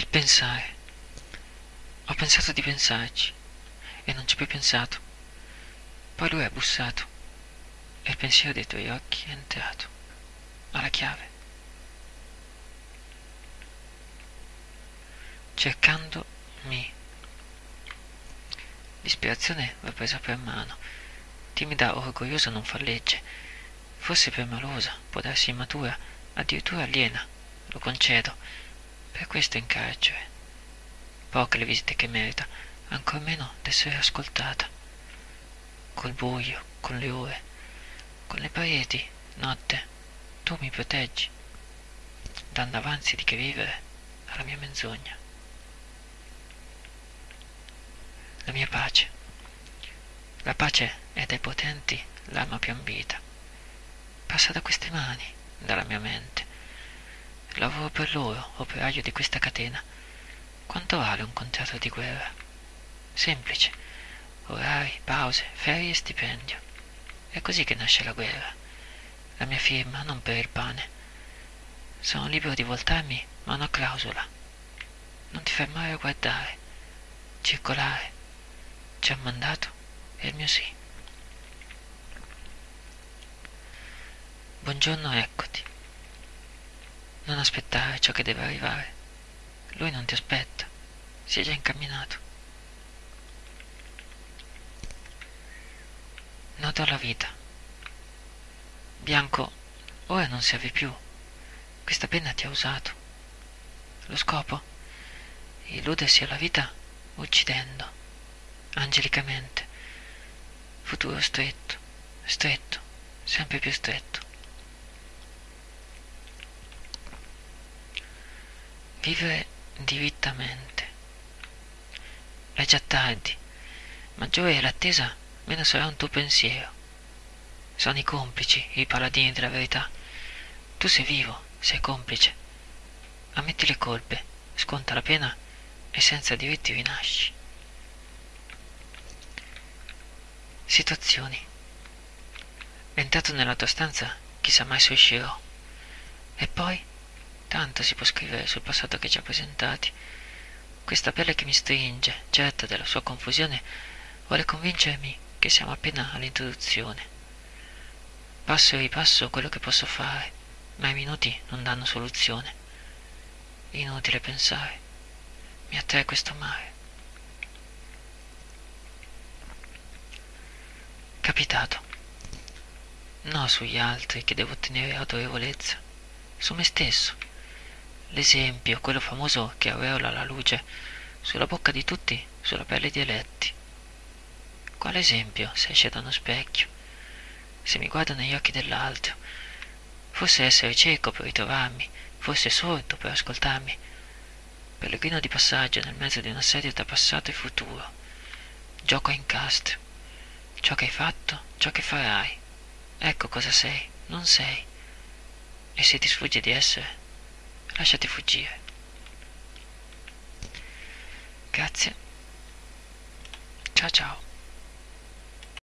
Il pensare. Ho pensato di pensarci e non ci ho più pensato. Poi lui ha bussato e il pensiero dei tuoi occhi è entrato. Ha la chiave. Cercandomi. L'ispirazione va presa per mano. Timida o orgogliosa non fa legge. Forse permalosa, può darsi immatura, addirittura aliena. Lo concedo. Per questo in carcere. Poche le visite che merita, ancor meno d'essere ascoltata. Col buio, con le ore, con le pareti, notte, tu mi proteggi, dando avanzi di che vivere alla mia menzogna. La mia pace. La pace è dai potenti l'arma più ambita. Passa da queste mani, dalla mia mente. Lavoro per loro, operaio di questa catena. Quanto vale un contratto di guerra? Semplice. Orari, pause, ferie e stipendio. È così che nasce la guerra. La mia firma non per il pane. Sono libero di voltarmi, ma una clausola. Non ti fermare a guardare. Circolare. Ci ha mandato e il mio sì. Buongiorno, eccoti. Non aspettare ciò che deve arrivare. Lui non ti aspetta, si è già incamminato. Noto alla vita. Bianco, ora non serve più. Questa penna ti ha usato. Lo scopo? Illudersi alla vita uccidendo, angelicamente. Futuro stretto, stretto, sempre più stretto. Vivere dirittamente. È già tardi. Maggiore è l'attesa, meno sarà un tuo pensiero. Sono i complici, i paladini della verità. Tu sei vivo, sei complice. Ammetti le colpe, sconta la pena e senza diritti rinasci. Situazioni. Entrato nella tua stanza, chissà mai se uscirò. E poi? Tanto si può scrivere sul passato che ci ha presentati. Questa pelle che mi stringe, certa della sua confusione, vuole convincermi che siamo appena all'introduzione. Passo e ripasso quello che posso fare, ma i minuti non danno soluzione. Inutile pensare. Mi attrae questo mare. Capitato. No sugli altri che devo ottenere autorevolezza, su me stesso l'esempio, quello famoso che aureola la luce, sulla bocca di tutti, sulla pelle di eletti. Quale esempio se esce da uno specchio, se mi guardo negli occhi dell'altro? Forse essere cieco per ritrovarmi, forse sordo per ascoltarmi, pellegrino di passaggio nel mezzo di un assedio tra passato e futuro. Gioco a incastro, ciò che hai fatto, ciò che farai. Ecco cosa sei, non sei. E se ti sfugge di essere, lasciati fuggire. Grazie. Ciao ciao.